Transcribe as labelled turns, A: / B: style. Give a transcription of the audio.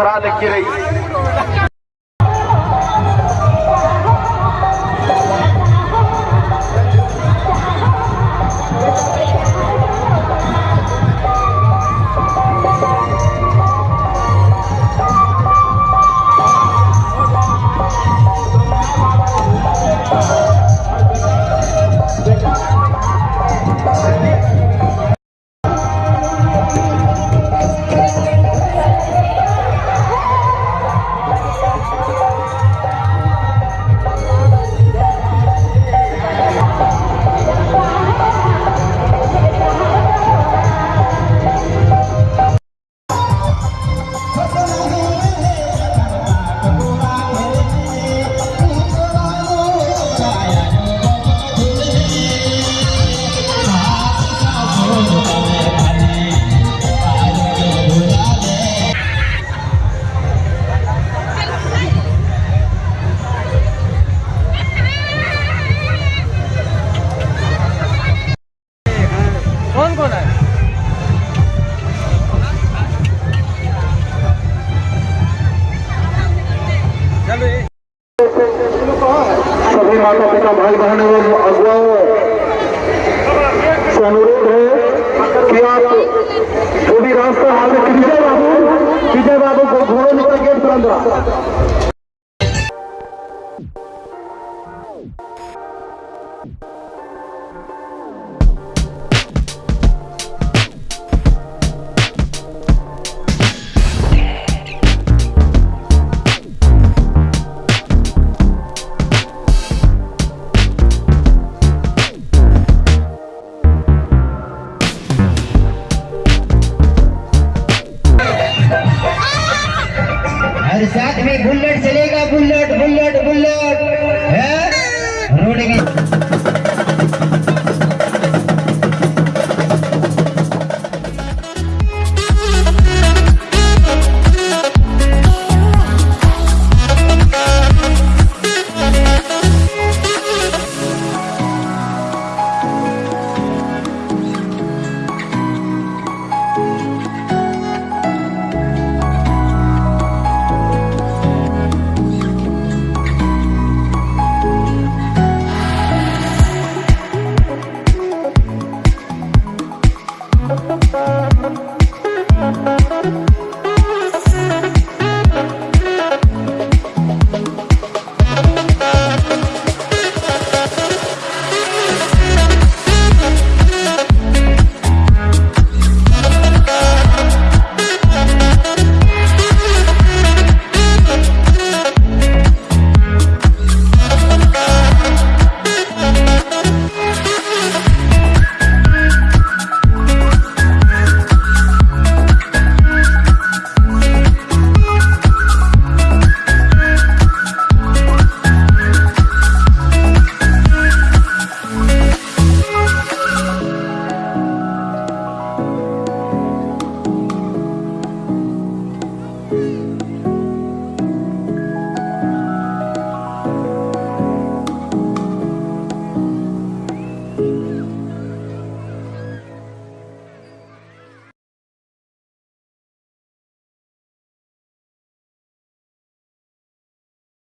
A: भरा लेके रही।
B: कौन कौन है?
A: सभी माता पिता भाई बहन एवं अगुवाओं, से अनुरोध है कि आप जो भी रास्ता हाल में विजय बाबू विजय बाबू को घोड़े निकल गेट पर अंदर
C: और साथ में बुलेट चलेगा बुलेट बुलेट बुलेट है? रोड